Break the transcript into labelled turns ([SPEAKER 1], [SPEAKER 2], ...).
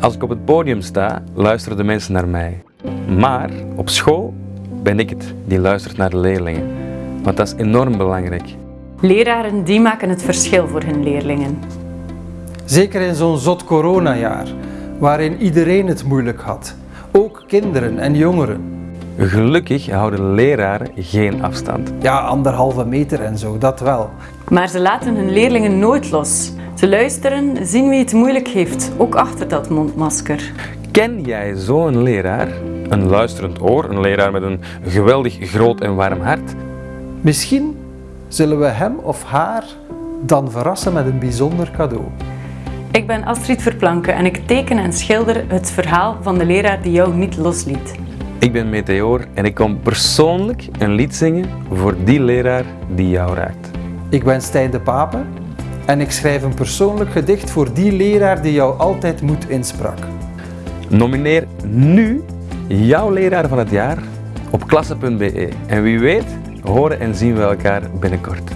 [SPEAKER 1] Als ik op het podium sta, luisteren de mensen naar mij. Maar op school ben ik het die luistert naar de leerlingen. Want dat is enorm belangrijk.
[SPEAKER 2] Leraren die maken het verschil voor hun leerlingen.
[SPEAKER 3] Zeker in zo'n zot coronajaar, waarin iedereen het moeilijk had. Ook kinderen en jongeren.
[SPEAKER 1] Gelukkig houden leraren geen afstand.
[SPEAKER 3] Ja, anderhalve meter en zo, dat wel.
[SPEAKER 2] Maar ze laten hun leerlingen nooit los. Ze luisteren, zien wie het moeilijk heeft, ook achter dat mondmasker.
[SPEAKER 1] Ken jij zo'n leraar? Een luisterend oor, een leraar met een geweldig groot en warm hart?
[SPEAKER 3] Misschien zullen we hem of haar dan verrassen met een bijzonder cadeau.
[SPEAKER 2] Ik ben Astrid Verplanken en ik teken en schilder het verhaal van de leraar die jou niet losliet.
[SPEAKER 1] Ik ben Meteor en ik kom persoonlijk een lied zingen voor die leraar die jou raakt.
[SPEAKER 3] Ik ben Stijn de Pape en ik schrijf een persoonlijk gedicht voor die leraar die jou altijd moed insprak.
[SPEAKER 1] Nomineer nu jouw leraar van het jaar op klasse.be. En wie weet, horen en zien we elkaar binnenkort.